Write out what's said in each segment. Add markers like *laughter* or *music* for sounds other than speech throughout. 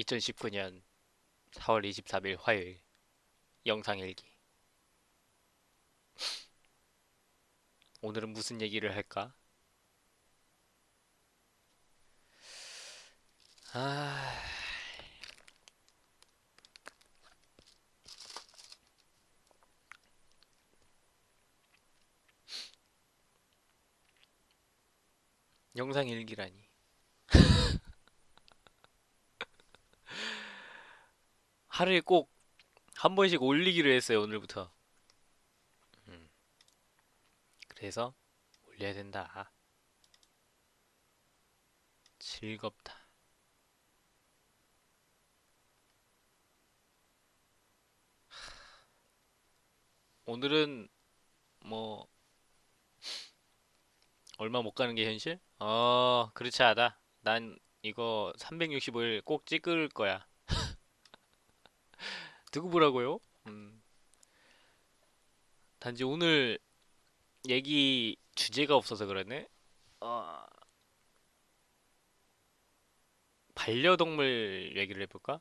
2019년 4월 23일 화요일 영상 일기. 오늘은 무슨 얘기를 할까? 아... 영상 일기라니 하루에 꼭 한 번씩 올리기로 했어요, 오늘부터. 음. 그래서 올려야 된다. 즐겁다. 오늘은 뭐 얼마 못 가는 게 현실? 어, 그렇지 않아. 난 이거 365일 꼭 찍을 거야. 누구 보라고요? 음. 단지 오늘 얘기 주제가 없어서 그러네. 어, 반려동물 얘기를 해볼까?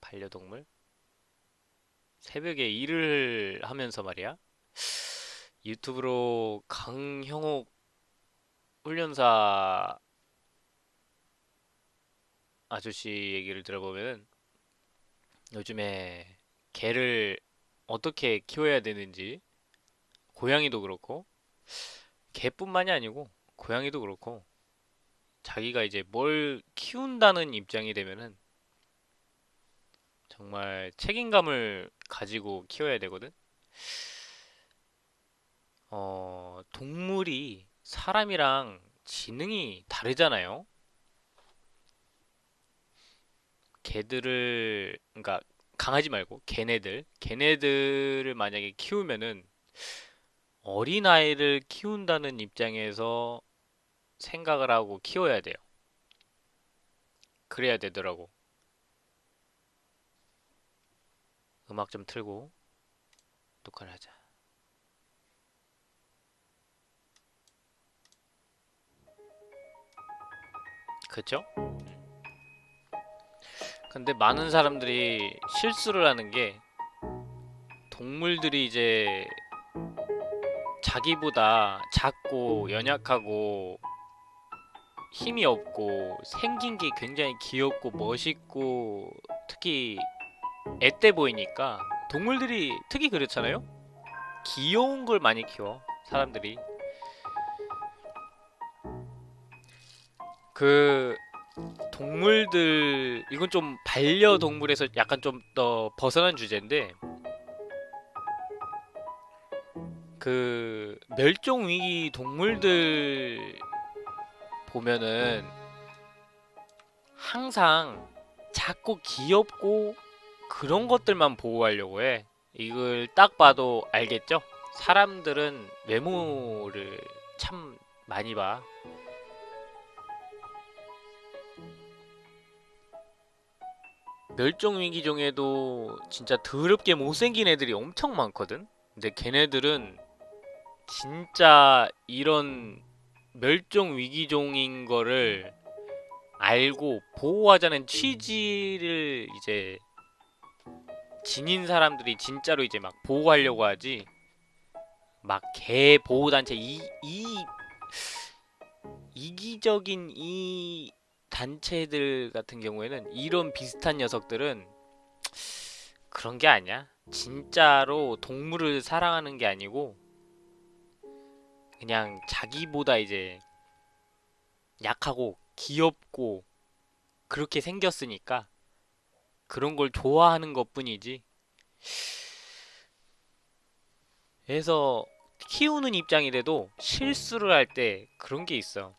반려동물? 새벽에 일을 하면서 말이야. 유튜브로 강형옥 훈련사 아저씨 얘기를 들어보면은 요즘에 개를 어떻게 키워야 되는지 고양이도 그렇고 개뿐만이 아니고 고양이도 그렇고 자기가 이제 뭘 키운다는 입장이 되면은 정말 책임감을 가지고 키워야 되거든. 어, 동물이 사람이랑 지능이 다르잖아요. 개들을, 그러니까 강아지 말고 걔네들, 걔네들을 만약에 키우면은 어린아이를 키운다는 입장에서 생각을 하고 키워야 돼요. 그래야 되더라고. 음악 좀 틀고 녹화를 하자. 그쵸? 근데 많은 사람들이 실수를 하는 게 동물들이 이제 자기보다 작고 연약하고 힘이 없고 생긴 게 굉장히 귀엽고 멋있고 특히 앳돼 보이니까 동물들이 특히 그렇잖아요? 귀여운 걸 많이 키워 사람들이 그 동물들 이건 좀 반려동물에서 약간 좀 더 벗어난 주제인데 그 멸종위기 동물들 보면은 항상 작고 귀엽고 그런 것들만 보호하려고 해. 이걸 딱 봐도 알겠죠? 사람들은 외모를 참 많이 봐. 멸종위기 종에도 진짜 더럽게 못생긴 애들이 엄청 많거든? 근데 걔네들은 진짜 이런 멸종위기종인 거를 알고 보호하자는 취지를 이제 지닌 사람들이 진짜로 이제 막 보호하려고 하지 막 개 보호단체 이, 이 이기적인 이 단체들 같은 경우에는 이런 비슷한 녀석들은 그런 게 아니야. 진짜로 동물을 사랑하는 게 아니고 그냥 자기보다 이제 약하고 귀엽고 그렇게 생겼으니까 그런 걸 좋아하는 것 뿐이지. 그래서 키우는 입장이라도 실수를 할 때 그런 게 있어.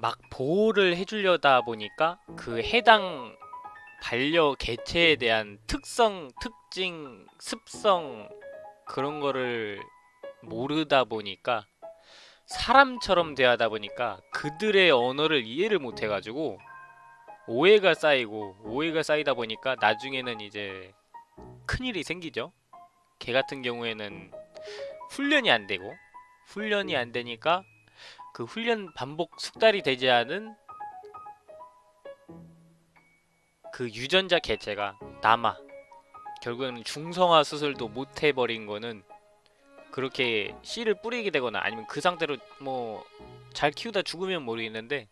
막 보호를 해주려다 보니까 그 해당 반려 개체에 대한 특성, 특징, 습성 그런 거를 모르다 보니까 사람처럼 대하다 보니까 그들의 언어를 이해를 못 해가지고 오해가 쌓이고 오해가 쌓이다 보니까 나중에는 이제 큰일이 생기죠. 개 같은 경우에는 훈련이 안 되고 훈련이 안 되니까 그 훈련 반복 숙달이 되지 않은 그 유전자 개체가 남아. 결국에는 중성화 수술도 못 해버린 거는 그렇게 씨를 뿌리게 되거나 아니면 그 상태로 뭐 잘 키우다 죽으면 모르겠는데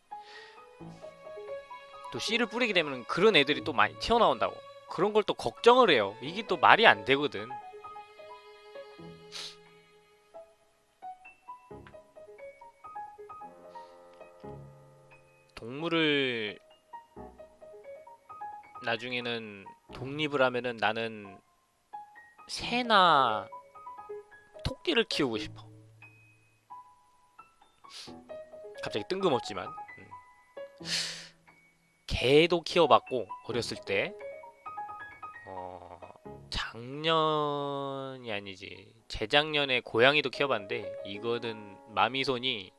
또 씨를 뿌리게 되면 그런 애들이 또 많이 튀어나온다고. 그런 걸 또 걱정을 해요. 이게 또 말이 안 되거든 동물을 나중에는 독립을 하면은 나는 새나 토끼를 키우고 싶어. 갑자기 뜬금없지만 음. 개도 키워봤고 어렸을 때 어, 작년이 아니지 재작년에 고양이도 키워봤는데 이거는 마미손이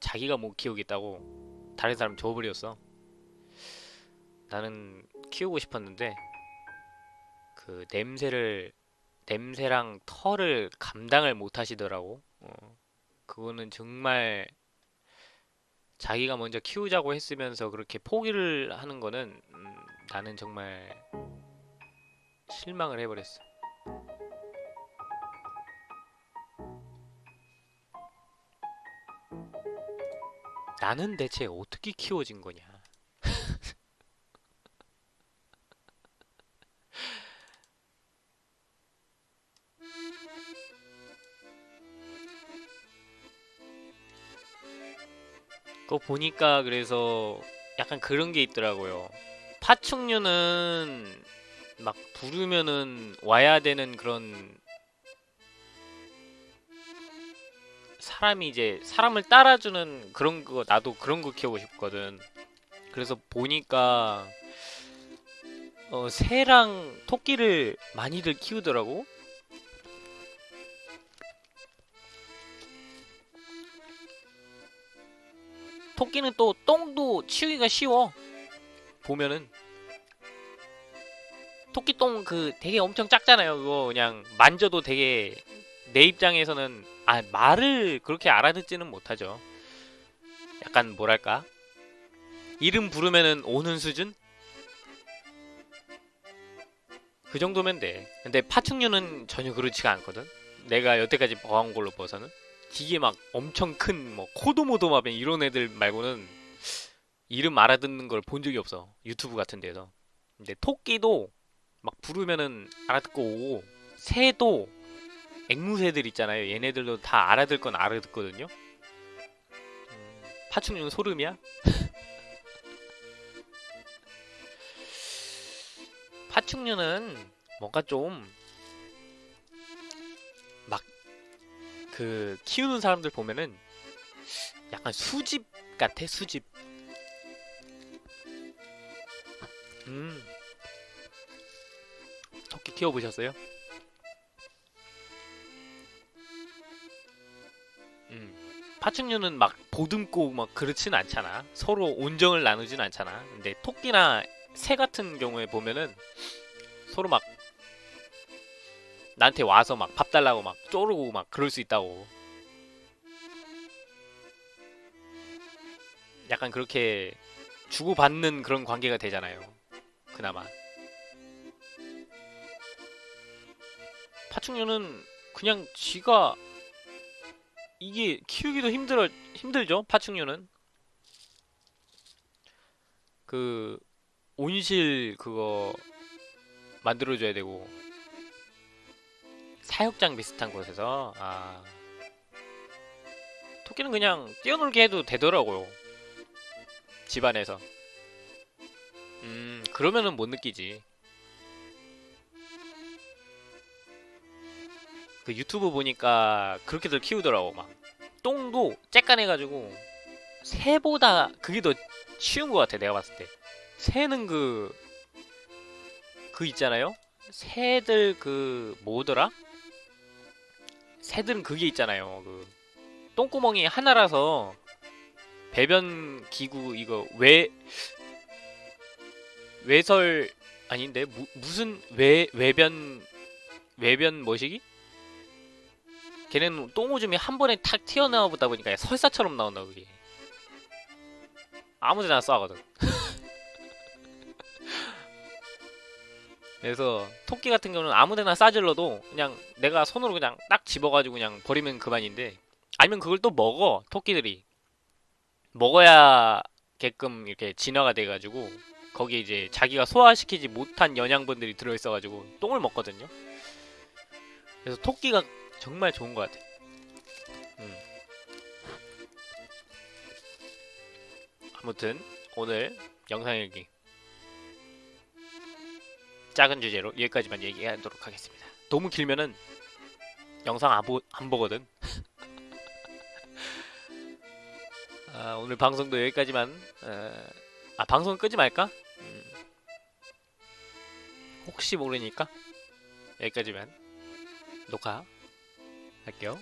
자기가 못 키우겠다고 다른 사람 줘버렸어. 나는 키우고 싶었는데 그 냄새를 냄새랑 털을 감당을 못 하시더라고. 어, 그거는 정말 자기가 먼저 키우자고 했으면서 그렇게 포기를 하는 거는 음, 나는 정말 실망을 해버렸어. 나는 대체 어떻게 키워진 거냐? *laughs* 그거 보니까 그래서 약간 그런 게 있더라고요. 파충류는 막 부르면은 와야 되는 그런 사람이 이제 사람을 따라주는 그런 거 나도 그런 거 키우고 싶거든. 그래서 보니까 어, 새랑 토끼를 많이들 키우더라고. 토끼는 또 똥도 치우기가 쉬워. 보면은 토끼똥 그 되게 엄청 작잖아요. 그거 그냥 만져도 되게 내 입장에서는 아 말을 그렇게 알아듣지는 못하죠. 약간 뭐랄까 이름 부르면은 오는 수준? 그 정도면 돼. 근데 파충류는 전혀 그렇지가 않거든. 내가 여태까지 봐온 걸로 봐서는 되게 막 엄청 큰 뭐 코도모도마뱀 이런 애들 말고는 이름 알아듣는 걸 본 적이 없어. 유튜브 같은 데서. 근데 토끼도 막 부르면은 알아듣고 오고 새도 앵무새들 있잖아요. 얘네들도 다 알아들 건 알아듣거든요. 음, 파충류는 소름이야? *laughs* 파충류는 뭔가 좀 막 그 키우는 사람들 보면은 약간 수집 같아 수집. 음 토끼 키워보셨어요? 파충류는 막 보듬고 막 그렇진 않잖아. 서로 온정을 나누진 않잖아. 근데 토끼나 새 같은 경우에 보면은 서로 막 나한테 와서 막 밥 달라고 막 쪼르고 막 그럴 수 있다고. 약간 그렇게 주고받는 그런 관계가 되잖아요. 그나마. 파충류는 그냥 지가 이게 키우기도 힘들어 힘들죠. 파충류는? 그 온실 그거 만들어줘야 되고. 사육장 비슷한 곳에서 아. 토끼는 그냥 뛰어놀게 해도 되더라고요. 집안에서. 음 그러면은 못 느끼지 그 유튜브 보니까 그렇게들 키우더라고 막 똥도 쬐깐해가지고 새보다 그게 더 쉬운 것 같아 내가 봤을 때 새는 그, 그 있잖아요? 새들 그, 뭐더라? 새들은 그게 있잖아요. 그, 똥구멍이 하나라서, 배변 기구, 이거, 외, 외설, 아닌데? 무, 무슨, 외, 외변, 외변 뭐시기? 걔네는 똥오줌이 한 번에 탁 튀어나오다 보니까 설사처럼 나온다 그게. 아무데나 쏴거든. *laughs* 그래서 토끼 같은 경우는 아무데나 싸질러도 그냥 내가 손으로 그냥 딱 집어가지고 그냥 버리면 그만인데 아니면 그걸 또 먹어 토끼들이. 먹어야게끔 이렇게 진화가 돼가지고 거기에 이제 자기가 소화시키지 못한 영양분들이 들어있어가지고 똥을 먹거든요. 그래서 토끼가 정말 좋은 것 같아 음. 아무튼 오늘 영상 일기 작은 주제로 여기까지만 얘기하도록 하겠습니다. 너무 길면은 영상 안, 보, 안 보거든. *laughs* 아, 오늘 방송도 여기까지만. 어, 아 방송 끄지 말까? 음. 혹시 모르니까 여기까지만 녹화 할게요.